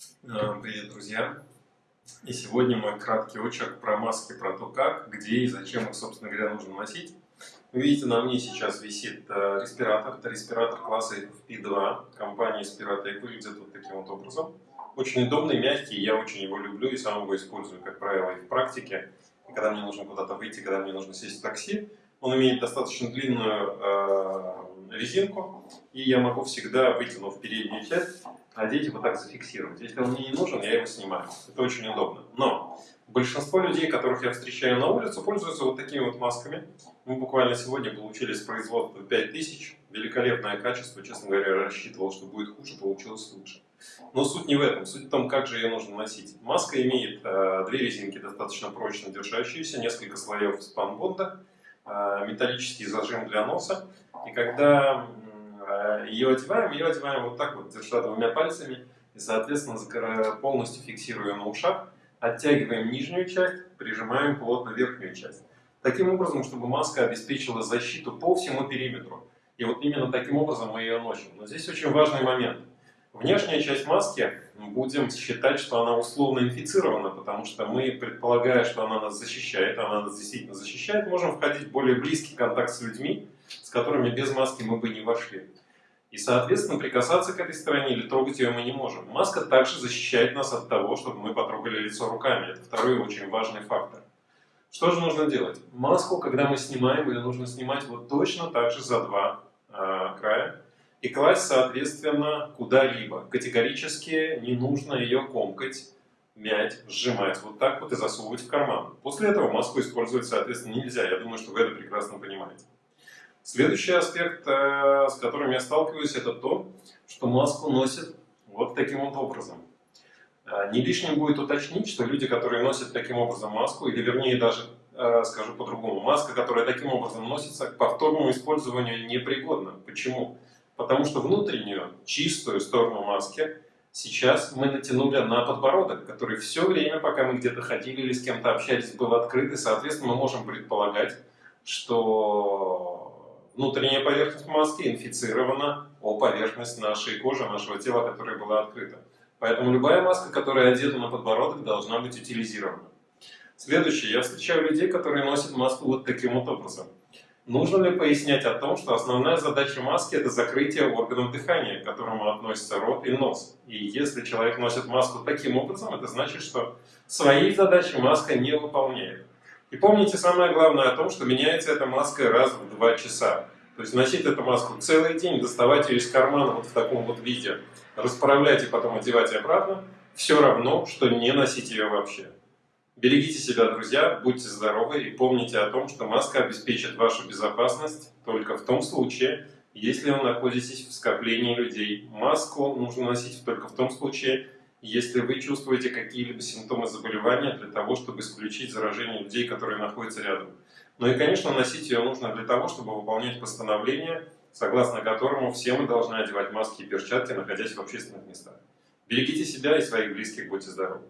Э, привет, друзья! И сегодня мой краткий очерк про маски, про то, как, где и зачем их, собственно говоря, нужно носить. Вы видите, на мне сейчас висит э, респиратор. Это респиратор класса FP2 компании Spirotec. Выглядит вот таким вот образом. Очень удобный, мягкий, я очень его люблю и сам его использую, как правило, и в практике. И когда мне нужно куда-то выйти, когда мне нужно сесть в такси. Он имеет достаточно длинную э, резинку, и я могу всегда, вытянув переднюю часть, и вот так зафиксировать. Если он мне не нужен, я его снимаю. Это очень удобно. Но большинство людей, которых я встречаю на улице, пользуются вот такими вот масками. Мы буквально сегодня получили с производства 5000. Великолепное качество, честно говоря, рассчитывал, что будет хуже, получилось лучше. Но суть не в этом, суть в том, как же ее нужно носить. Маска имеет э, две резинки, достаточно прочно держащиеся, несколько слоев спанбонда, э, металлический зажим для носа. И когда Э, ее одеваем, ее одеваем вот так вот, держа двумя пальцами, и, соответственно, полностью фиксируя на ушах, оттягиваем нижнюю часть, прижимаем плотно верхнюю часть. Таким образом, чтобы маска обеспечила защиту по всему периметру. И вот именно таким образом мы ее носим. Но здесь очень важный момент. Внешняя часть маски, будем считать, что она условно инфицирована, потому что мы, предполагая, что она нас защищает, она нас действительно защищает, можем входить в более близкий контакт с людьми, с которыми без маски мы бы не вошли. И, соответственно, прикасаться к этой стороне или трогать ее мы не можем. Маска также защищает нас от того, чтобы мы потрогали лицо руками. Это второй очень важный фактор. Что же нужно делать? Маску, когда мы снимаем, ее нужно снимать вот точно так же за два э, края и класть, соответственно, куда-либо. Категорически не нужно ее комкать, мять, сжимать вот так вот и засовывать в карман. После этого маску использовать, соответственно, нельзя. Я думаю, что вы это прекрасно понимаете. Следующий аспект, э, с которым я сталкиваюсь, это то, что маску носят вот таким вот образом. Э, не лишним будет уточнить, что люди, которые носят таким образом маску, или вернее даже э, скажу по-другому, маска, которая таким образом носится, к повторному использованию непригодна. Почему? Потому что внутреннюю, чистую сторону маски сейчас мы натянули на подбородок, который все время, пока мы где-то ходили или с кем-то общались, был открыт, и, соответственно, мы можем предполагать, что внутренняя поверхность маски инфицирована о поверхность нашей кожи, нашего тела, которая была открыта. Поэтому любая маска, которая одета на подбородок, должна быть утилизирована. Следующее. Я встречаю людей, которые носят маску вот таким вот образом. Нужно ли пояснять о том, что основная задача маски – это закрытие органов дыхания, к которому относятся рот и нос. И если человек носит маску таким образом, это значит, что своей задачи маска не выполняет. И помните самое главное о том, что меняется эта маска раз в два часа. То есть носить эту маску целый день, доставать ее из кармана вот в таком вот виде, расправлять и потом одевать обратно, все равно, что не носить ее вообще. Берегите себя, друзья, будьте здоровы и помните о том, что маска обеспечит вашу безопасность только в том случае, если вы находитесь в скоплении людей. Маску нужно носить только в том случае, если вы чувствуете какие-либо симптомы заболевания для того, чтобы исключить заражение людей, которые находятся рядом. Ну и, конечно, носить ее нужно для того, чтобы выполнять постановление, согласно которому все мы должны одевать маски и перчатки, находясь в общественных местах. Берегите себя и своих близких, будьте здоровы!